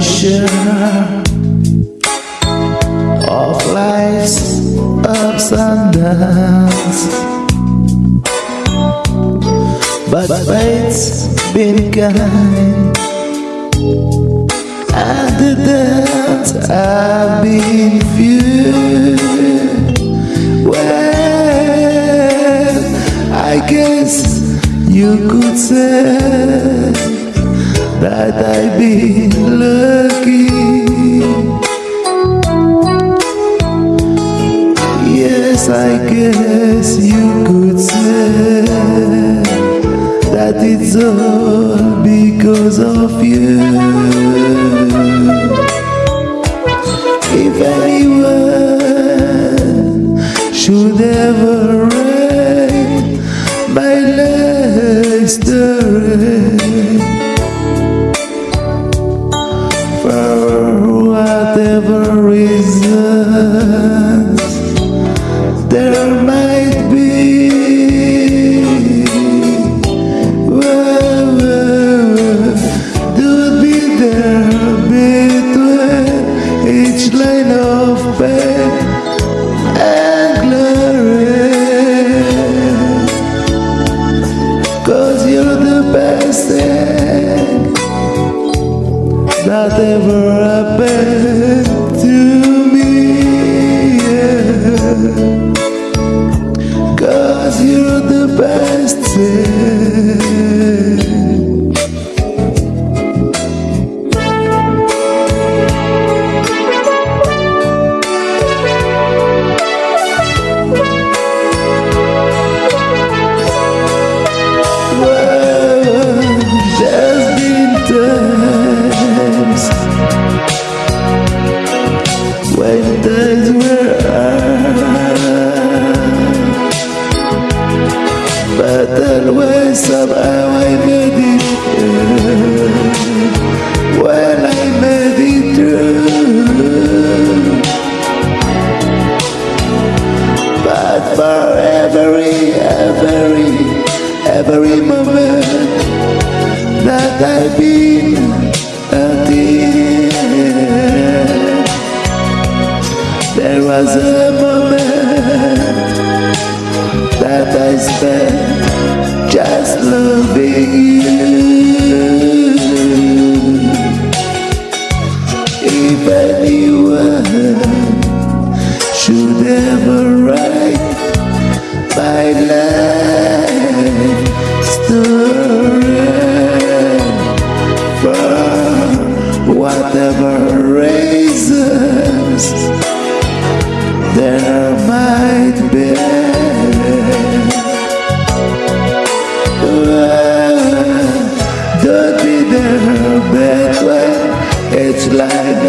Share of life's ups and downs. But fate's been kind, and the downs have been few. Well, I guess you could say that I've been lucky. Yes, I guess you could say that it's all because of you. If anyone whatever reasons there might be. Don't be there between each line of pain and glory. Cause you're the best thing that ever happened When I made it through, but for every, every, every moment that I've been There was a moment that I spent just loving you. If anyone should ever write my life story for whatever reasons there might be. Don't be there, but when it's line